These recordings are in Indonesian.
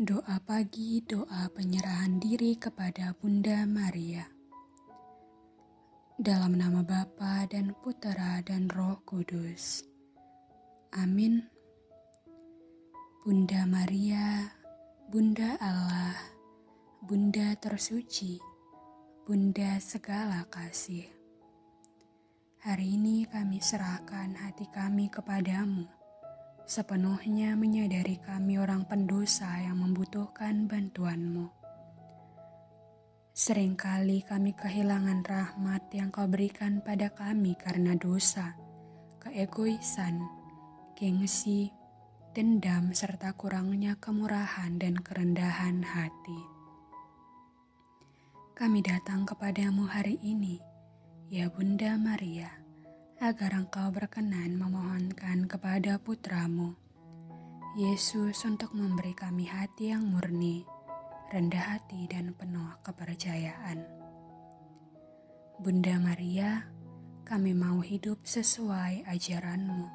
Doa pagi, doa penyerahan diri kepada Bunda Maria. Dalam nama Bapa dan Putera dan Roh Kudus. Amin. Bunda Maria, Bunda Allah, Bunda tersuci, Bunda segala kasih. Hari ini kami serahkan hati kami kepadamu sepenuhnya menyadari kami orang pendosa yang membutuhkan bantuanmu. Seringkali kami kehilangan rahmat yang kau berikan pada kami karena dosa, keegoisan, gengsi, dendam, serta kurangnya kemurahan dan kerendahan hati. Kami datang kepadamu hari ini, ya Bunda Maria agar engkau berkenan memohonkan kepada putramu, Yesus untuk memberi kami hati yang murni, rendah hati dan penuh kepercayaan. Bunda Maria, kami mau hidup sesuai ajaranmu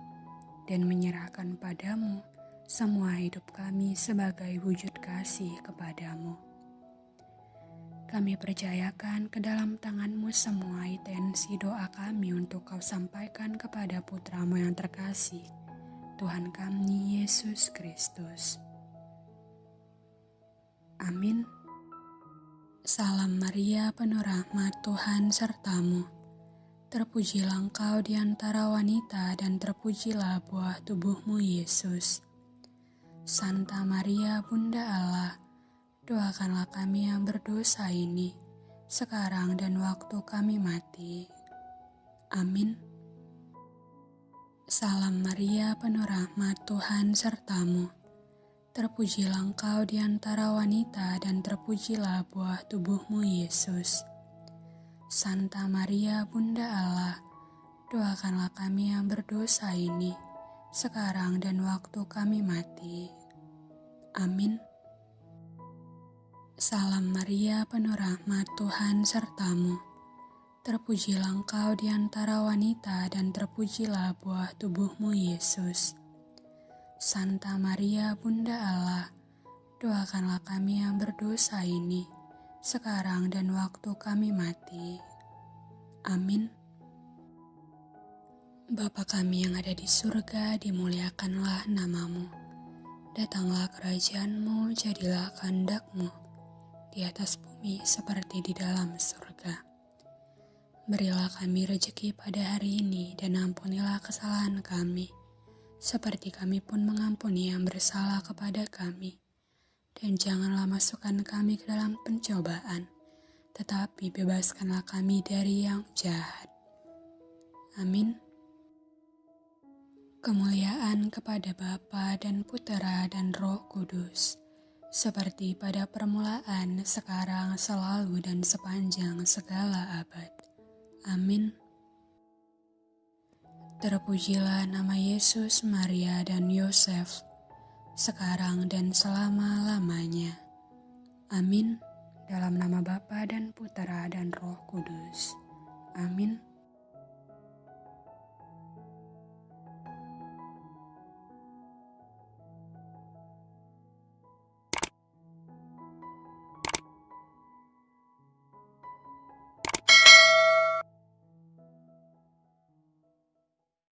dan menyerahkan padamu semua hidup kami sebagai wujud kasih kepadamu. Kami percayakan ke dalam tanganmu semua intensi doa kami untuk kau sampaikan kepada putramu yang terkasih, Tuhan kami Yesus Kristus. Amin. Salam Maria penuh rahmat Tuhan sertamu. Terpujilah engkau di antara wanita dan terpujilah buah tubuhmu Yesus. Santa Maria Bunda Allah, Doakanlah kami yang berdosa ini, sekarang dan waktu kami mati. Amin. Salam Maria, penuh rahmat Tuhan sertamu. Terpujilah engkau di antara wanita dan terpujilah buah tubuhmu Yesus. Santa Maria, Bunda Allah, doakanlah kami yang berdosa ini, sekarang dan waktu kami mati. Amin. Salam Maria, penuh rahmat Tuhan sertamu. Terpujilah engkau di antara wanita dan terpujilah buah tubuhmu Yesus. Santa Maria, Bunda Allah, doakanlah kami yang berdosa ini, sekarang dan waktu kami mati. Amin. Bapa kami yang ada di surga, dimuliakanlah namamu. Datanglah kerajaanmu, jadilah kehendakmu di atas bumi seperti di dalam surga. Berilah kami rejeki pada hari ini dan ampunilah kesalahan kami, seperti kami pun mengampuni yang bersalah kepada kami. Dan janganlah masukkan kami ke dalam pencobaan, tetapi bebaskanlah kami dari yang jahat. Amin. Kemuliaan kepada Bapa dan Putera dan Roh Kudus seperti pada permulaan, sekarang, selalu, dan sepanjang segala abad. Amin. Terpujilah nama Yesus, Maria, dan Yosef, sekarang dan selama-lamanya. Amin. Dalam nama Bapa dan Putera dan Roh Kudus. Amin.